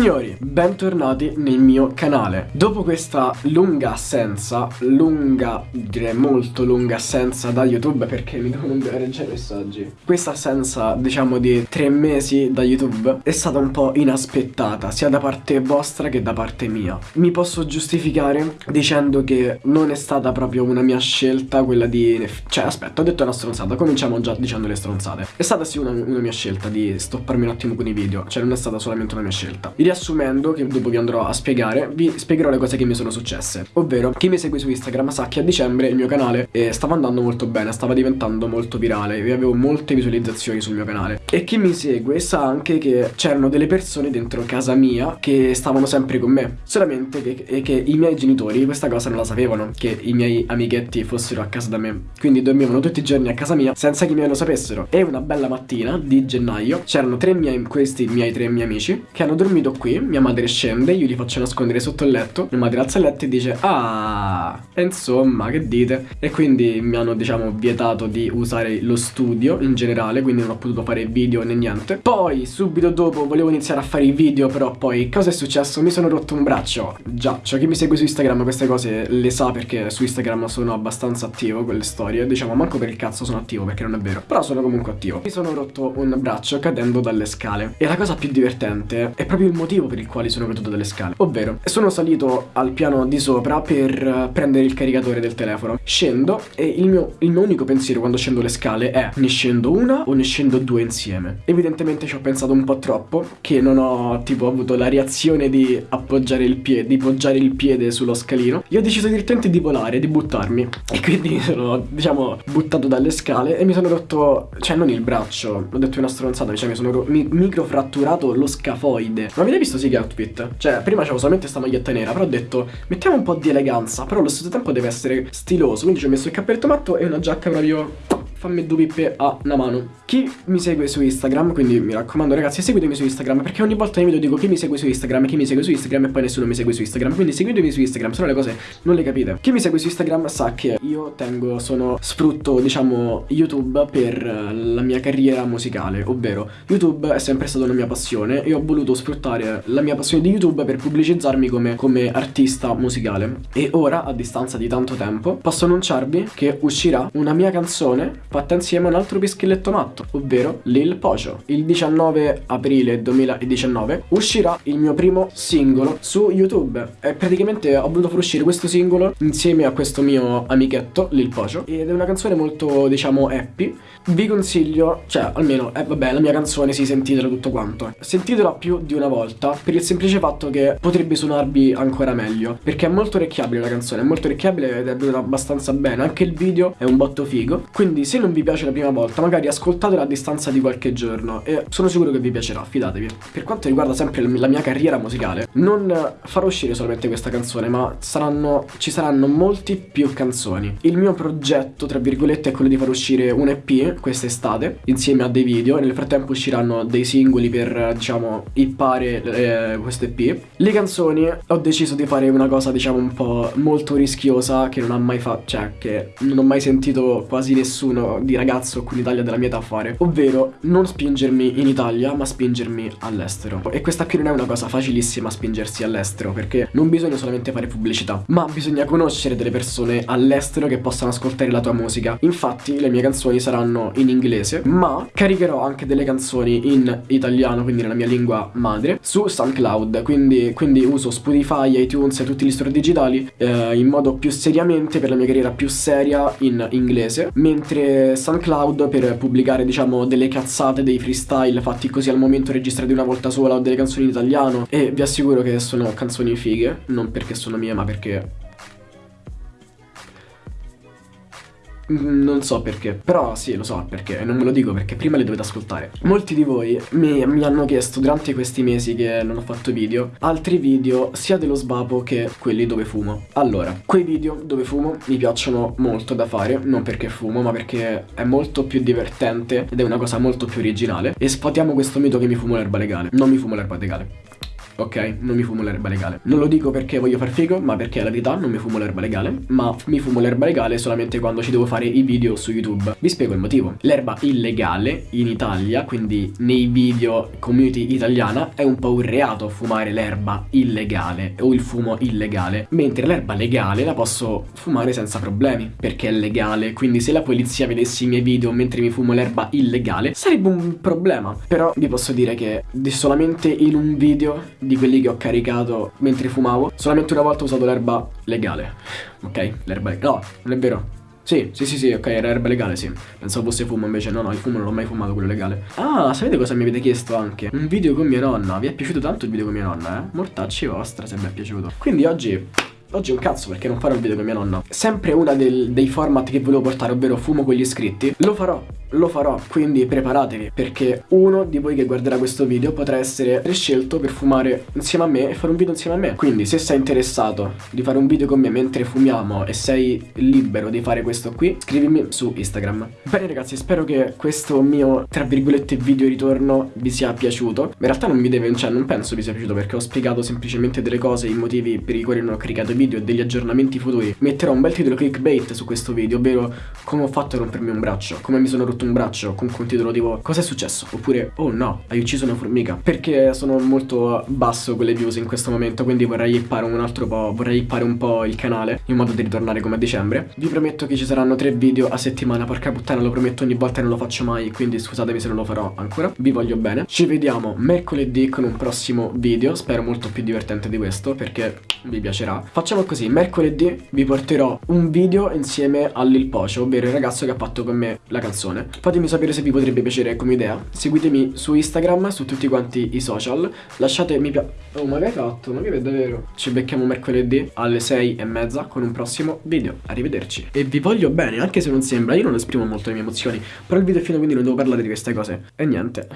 Signori, bentornati nel mio canale. Dopo questa lunga assenza, lunga, direi molto lunga assenza da YouTube perché mi devono inviare già messaggi. Questa assenza, diciamo di tre mesi da YouTube è stata un po' inaspettata, sia da parte vostra che da parte mia. Mi posso giustificare dicendo che non è stata proprio una mia scelta quella di... Cioè, aspetta, ho detto una stronzata, cominciamo già dicendo le stronzate. È stata sì una, una mia scelta di stopparmi un attimo con i video, cioè non è stata solamente una mia scelta. Riassumendo, che dopo vi andrò a spiegare, vi spiegherò le cose che mi sono successe. Ovvero, chi mi segue su Instagram sa che a dicembre il mio canale eh, stava andando molto bene, stava diventando molto virale e avevo molte visualizzazioni sul mio canale. E chi mi segue sa anche che c'erano delle persone dentro casa mia che stavano sempre con me. Solamente che, che i miei genitori questa cosa non la sapevano, che i miei amichetti fossero a casa da me. Quindi dormivano tutti i giorni a casa mia senza che i miei lo sapessero. E una bella mattina di gennaio c'erano tre miei, questi miei tre miei amici che hanno dormito qui, mia madre scende, io li faccio nascondere sotto il letto, mia madre alza il letto e dice ah, insomma, che dite? E quindi mi hanno diciamo vietato di usare lo studio in generale, quindi non ho potuto fare video né niente. Poi subito dopo volevo iniziare a fare i video, però poi cosa è successo? Mi sono rotto un braccio. Già, cioè chi mi segue su Instagram queste cose le sa perché su Instagram sono abbastanza attivo con le storie, diciamo manco per il cazzo sono attivo perché non è vero, però sono comunque attivo. Mi sono rotto un braccio cadendo dalle scale e la cosa più divertente è proprio il motivo per il quale sono caduto dalle scale. Ovvero, sono salito al piano di sopra per eh, prendere il caricatore del telefono. Scendo e il mio, il mio unico pensiero quando scendo le scale è ne scendo una o ne scendo due insieme. Evidentemente ci ho pensato un po' troppo, che non ho tipo avuto la reazione di appoggiare il piede, di poggiare il piede sullo scalino. Io ho deciso direttamente di volare, di buttarmi. E quindi sono, diciamo, buttato dalle scale e mi sono rotto, cioè non il braccio, ho detto una stronzata, cioè mi sono mi microfratturato lo scafoide. Ma avete visto sì che outfit? Cioè, prima c'avevo solamente sta maglietta nera, però ho detto, mettiamo un po' di eleganza, però allo stesso tempo deve essere stiloso. Quindi ci ho messo il cappelletto matto e una giacca proprio fammi due pippe a una mano. Chi mi segue su Instagram, quindi mi raccomando ragazzi seguitemi su Instagram perché ogni volta nei video dico chi mi segue su Instagram, chi mi segue su Instagram e poi nessuno mi segue su Instagram. Quindi seguitemi su Instagram, se le cose non le capite. Chi mi segue su Instagram sa che io tengo, sono, sfrutto diciamo YouTube per la mia carriera musicale, ovvero YouTube è sempre stata una mia passione e ho voluto sfruttare la mia passione di YouTube per pubblicizzarmi come, come artista musicale. E ora, a distanza di tanto tempo, posso annunciarvi che uscirà una mia canzone fatta insieme a un altro pischelletto matto, ovvero Lil Pocio. Il 19 aprile 2019 uscirà il mio primo singolo su YouTube e praticamente ho voluto far uscire questo singolo insieme a questo mio amichetto Lil Pocio ed è una canzone molto diciamo happy. Vi consiglio, cioè almeno, eh, vabbè la mia canzone si sentitela tutto quanto. Sentitela più di una volta per il semplice fatto che potrebbe suonarvi ancora meglio perché è molto orecchiabile la canzone, è molto orecchiabile ed è venuta abbastanza bene, anche il video è un botto figo. Quindi se non vi piace la prima volta, magari ascoltatela a distanza di qualche giorno e sono sicuro che vi piacerà, fidatevi. Per quanto riguarda sempre la mia carriera musicale, non farò uscire solamente questa canzone, ma saranno, ci saranno molti più canzoni. Il mio progetto, tra virgolette, è quello di far uscire un EP quest'estate, insieme a dei video, nel frattempo usciranno dei singoli per, diciamo, ippare eh, questo EP. Le canzoni ho deciso di fare una cosa, diciamo, un po' molto rischiosa che non ha mai fatto, cioè che non ho mai sentito quasi nessuno di ragazzo qui in Italia della mia età a fare Ovvero non spingermi in Italia ma spingermi all'estero. E questa qui non è una cosa facilissima spingersi all'estero Perché non bisogna solamente fare pubblicità Ma bisogna conoscere delle persone all'estero che possano ascoltare la tua musica. Infatti le mie canzoni saranno in inglese Ma caricherò anche delle canzoni in italiano Quindi nella mia lingua madre Su SoundCloud. Quindi, quindi uso Spotify, iTunes e tutti gli store digitali eh, In modo più seriamente per la mia carriera più seria in inglese Mentre SoundCloud per pubblicare diciamo delle cazzate, dei freestyle fatti così al momento registrati una volta sola o delle canzoni in italiano. E vi assicuro che sono canzoni fighe, non perché sono mie ma perché Non so perché, però sì, lo so perché, non ve lo dico perché prima le dovete ascoltare. Molti di voi mi, mi, hanno chiesto durante questi mesi che non ho fatto video, altri video sia dello svapo che quelli dove fumo. Allora, quei video dove fumo mi piacciono molto da fare, non perché fumo, ma perché è molto più divertente ed è una cosa molto più originale. E sfatiamo questo mito che mi fumo l'erba legale. Non mi fumo l'erba legale. Ok? Non mi fumo l'erba legale. Non lo dico perché voglio far figo, ma perché è la verità non mi fumo l'erba legale, ma mi fumo l'erba legale solamente quando ci devo fare i video su YouTube. Vi spiego il motivo. L'erba illegale in Italia, quindi nei video community italiana, è un po' un reato fumare l'erba illegale o il fumo illegale, mentre l'erba legale la posso fumare senza problemi, perché è legale, quindi se la polizia vedesse i miei video mentre mi fumo l'erba illegale, sarebbe un problema. Però vi posso dire che solamente in un video di quelli che ho caricato mentre fumavo, solamente una volta ho usato l'erba legale. Ok? L'erba legale. No, non è vero. Sì, sì, sì, sì, ok, era erba legale, sì. Pensavo fosse fumo, invece no, no, il fumo non l'ho mai fumato, quello legale. Ah, sapete cosa mi avete chiesto anche? Un video con mia nonna. Vi è piaciuto tanto il video con mia nonna, eh? Mortacci vostra se vi è piaciuto. Quindi oggi Oggi un cazzo perché non farò il video con mia nonna Sempre una dei format che volevo portare Ovvero fumo con gli iscritti Lo farò lo farò, quindi preparatevi perché uno di voi che guarderà questo video potrà essere scelto per fumare insieme a me e fare un video insieme a me. Quindi se sei interessato di fare un video con me mentre fumiamo e sei libero di fare questo qui, scrivimi su Instagram. Bene ragazzi, spero che questo mio, tra virgolette, video ritorno vi sia piaciuto. In realtà non mi deve, cioè non penso vi sia piaciuto perché ho spiegato semplicemente delle cose, i motivi per i quali non ho caricato video e degli aggiornamenti futuri. Metterò un bel titolo clickbait su questo video, ovvero come ho fatto a rompermi un braccio, come mi sono rotto un braccio con un titolo tipo cosa è successo? Oppure oh no, hai ucciso una formica. Perché sono molto basso con le views in questo momento, quindi vorrei ippare un altro po', vorrei ippare un po' il canale in modo di ritornare come a dicembre. Vi prometto che ci saranno tre video a settimana, porca puttana lo prometto ogni volta e non lo faccio mai, quindi scusatemi se non lo farò ancora. Vi voglio bene. Ci vediamo mercoledì con un prossimo video, spero molto più divertente di questo perché vi piacerà. Facciamo così, mercoledì vi porterò un video insieme a Lil Pocio, ovvero il ragazzo che ha fatto con me la canzone. Fatemi sapere se vi potrebbe piacere come idea. Seguitemi su Instagram, su tutti quanti i social. Lasciate mi piace. Oh, ma che hai fatto? Ma che è davvero? Ci becchiamo mercoledì alle 6 e mezza con un prossimo video. Arrivederci. E vi voglio bene, anche se non sembra, io non esprimo molto le mie emozioni. Però il video è finito quindi non devo parlare di queste cose. E niente.